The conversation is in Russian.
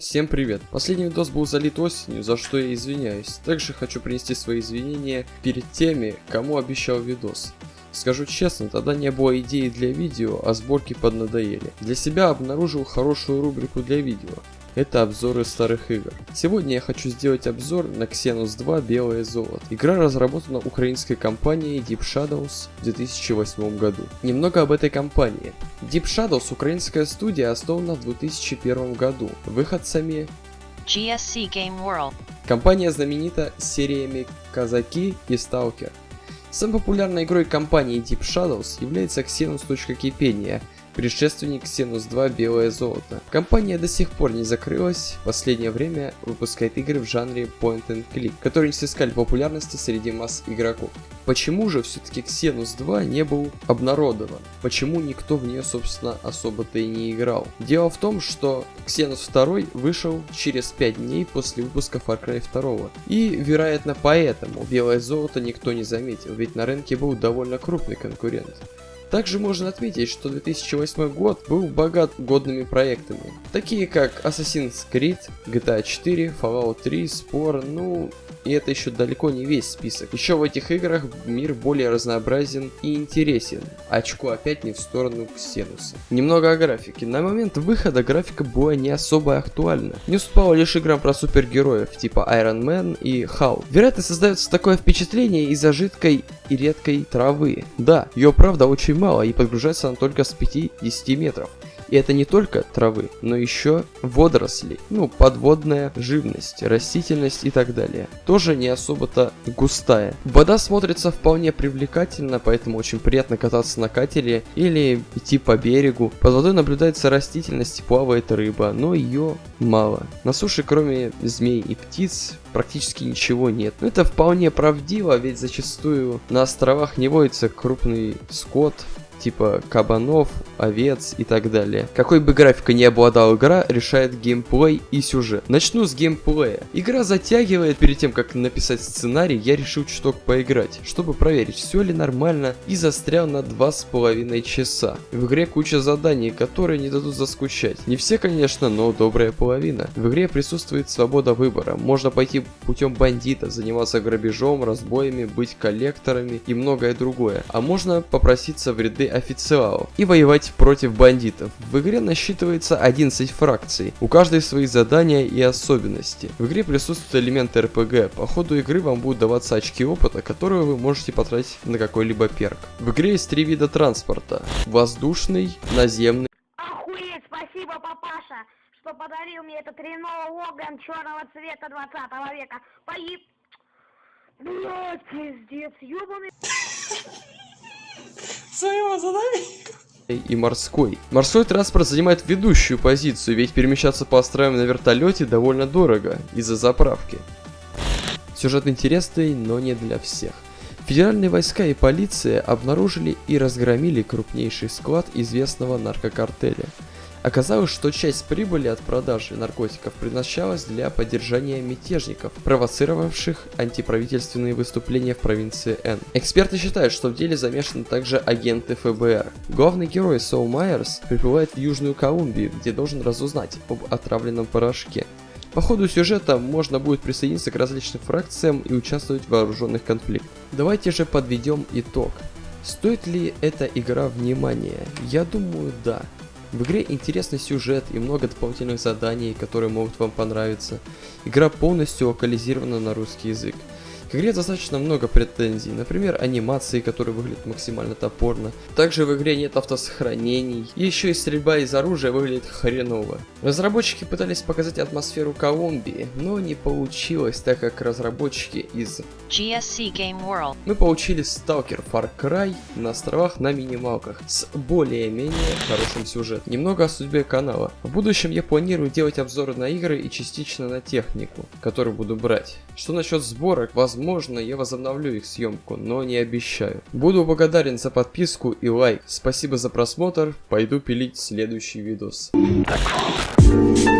Всем привет! Последний видос был залит осенью, за что я извиняюсь. Также хочу принести свои извинения перед теми, кому обещал видос. Скажу честно, тогда не было идеи для видео, а сборки поднадоели. Для себя обнаружил хорошую рубрику для видео. Это обзоры старых игр. Сегодня я хочу сделать обзор на Xenos 2 Белое Золото. Игра разработана украинской компанией Deep Shadows в 2008 году. Немного об этой компании. Deep Shadows украинская студия основана в 2001 году выходцами GSC Game World. Компания знаменита сериями Казаки и Сталкер. Самой популярной игрой компании Deep Shadows является Xenos.Кипения, предшественник Xenos 2 Белое Золото. Компания до сих пор не закрылась, в последнее время выпускает игры в жанре Point and Click, которые не снискали популярности среди масс игроков. Почему же все-таки Xenos 2 не был обнародован? Почему никто в нее, собственно, особо-то и не играл? Дело в том, что Xenos 2 вышел через 5 дней после выпуска Far Cry 2. И, вероятно, поэтому Белое Золото никто не заметил, ведь на рынке был довольно крупный конкурент. Также можно отметить, что 2008 год был богат годными проектами, такие как Assassin's Creed, GTA 4, Fallout 3, Spore, ну и это еще далеко не весь список. Еще в этих играх мир более разнообразен и интересен. Очко опять не в сторону Ксенуса. Немного о графике. На момент выхода графика была не особо актуальна. Не уступала лишь играм про супергероев, типа Iron Man и Халк. Вероятно, создается такое впечатление из-за жидкой и редкой травы. Да, ее правда очень мало и подгружается она только с 5-10 метров. И это не только травы, но еще водоросли, ну, подводная живность, растительность и так далее. Тоже не особо-то густая. Вода смотрится вполне привлекательно, поэтому очень приятно кататься на катере или идти по берегу. Под водой наблюдается растительность плавает рыба, но ее мало. На суше, кроме змей и птиц, практически ничего нет. Но это вполне правдиво, ведь зачастую на островах не водится крупный скот, типа кабанов, овец и так далее. Какой бы графикой не обладала игра, решает геймплей и сюжет. Начну с геймплея. Игра затягивает, перед тем как написать сценарий, я решил чуток поиграть, чтобы проверить, все ли нормально, и застрял на два с половиной часа. В игре куча заданий, которые не дадут заскучать. Не все, конечно, но добрая половина. В игре присутствует свобода выбора. Можно пойти путем бандита, заниматься грабежом, разбоями, быть коллекторами и многое другое. А можно попроситься в ряды официалов и воевать против бандитов. В игре насчитывается 11 фракций, у каждой свои задания и особенности. В игре присутствуют элементы РПГ, по ходу игры вам будут даваться очки опыта, которые вы можете потратить на какой-либо перк. В игре есть три вида транспорта. Воздушный, наземный Охуеть, спасибо, папаша, что подарил мне этот Рено Логан черного цвета 20 века. Поеб... Блять, пиздец, ёбаный... Своего задания. И морской. Морской транспорт занимает ведущую позицию, ведь перемещаться по островам на вертолете довольно дорого из-за заправки. Сюжет интересный, но не для всех. Федеральные войска и полиция обнаружили и разгромили крупнейший склад известного наркокартеля. Оказалось, что часть прибыли от продажи наркотиков предназначалась для поддержания мятежников, провоцировавших антиправительственные выступления в провинции Н. Эксперты считают, что в деле замешаны также агенты ФБР. Главный герой Соу Майерс прибывает в Южную Колумбию, где должен разузнать об отравленном порошке. По ходу сюжета можно будет присоединиться к различным фракциям и участвовать в вооруженных конфликтах. Давайте же подведем итог. Стоит ли эта игра внимания? Я думаю, да. В игре интересный сюжет и много дополнительных заданий, которые могут вам понравиться. Игра полностью локализирована на русский язык. К игре достаточно много претензий, например, анимации, которые выглядят максимально топорно. Также в игре нет автосохранений, и еще и стрельба из оружия выглядит хреново. Разработчики пытались показать атмосферу Колумбии, но не получилось, так как разработчики из GSC Game World. мы получили Stalker Far Cry на островах на минималках с более-менее хорошим сюжетом. Немного о судьбе канала. В будущем я планирую делать обзоры на игры и частично на технику, которую буду брать. Что насчет сборок, возможно я возобновлю их съемку, но не обещаю. Буду благодарен за подписку и лайк. Спасибо за просмотр, пойду пилить следующий видос. Так.